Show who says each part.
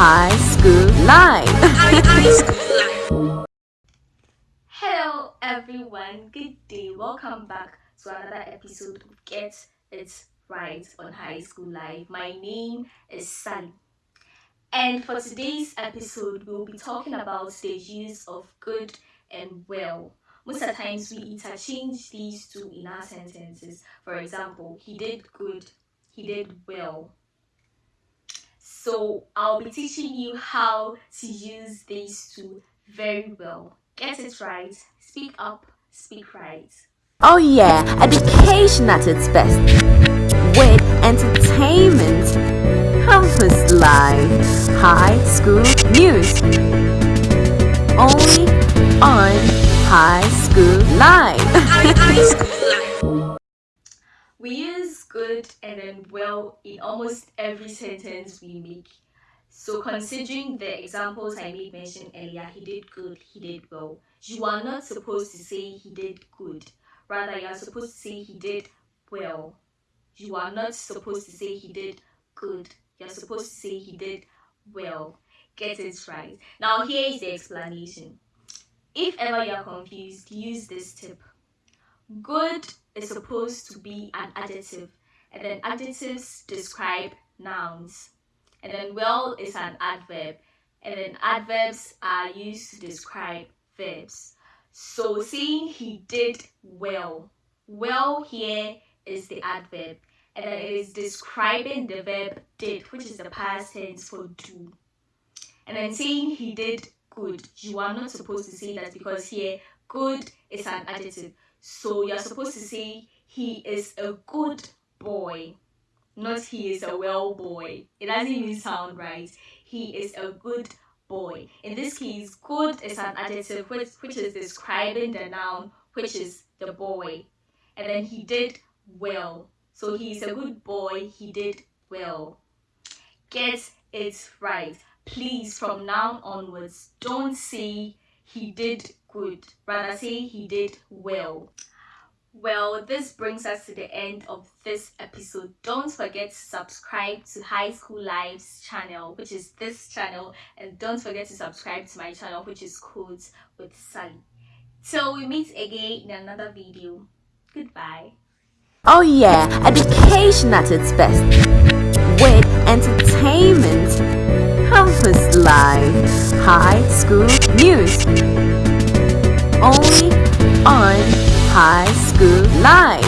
Speaker 1: High School life.
Speaker 2: Hello everyone, good day. Welcome back to another episode of Get It Right on High School Life. My name is Sally. And for today's episode, we'll be talking about the use of good and well. Most of the times we interchange these two in our sentences. For example, he did good, he did well. So I'll be teaching you how to use these two very well. Get it right, speak up, speak right.
Speaker 1: Oh yeah, education at its best. With entertainment, campus life, high school news. Only on High School Live.
Speaker 2: Use good and then well in almost every sentence we make. So considering the examples I made mention earlier, he did good, he did well. You are not supposed to say he did good. Rather, you are supposed to say he did well. You are not supposed to say he did good. You're supposed to say he did well. Get it right. Now here is the explanation. If ever you're confused, use this tip. Good is supposed to be an adjective, and then adjectives describe nouns. And then well is an adverb, and then adverbs are used to describe verbs. So saying he did well, well here is the adverb, and then it is describing the verb did, which is the past tense for do. And then saying he did good, you are not supposed to say that because here good is an adjective. So you're supposed to say he is a good boy, not he is a well boy. It doesn't even sound right. He is a good boy. In this case, good is an adjective which, which is describing the noun, which is the boy. And then he did well. So he's a good boy, he did well. Get it right. Please, from now onwards, don't say he did good. Rather say he did well. Well, this brings us to the end of this episode. Don't forget to subscribe to High School Lives channel, which is this channel, and don't forget to subscribe to my channel, which is Codes with Sally. Till we meet again in another video. Goodbye.
Speaker 1: Oh yeah, education at its best. With entertainment, life, high school news. Only on Live.
Speaker 3: High School Live.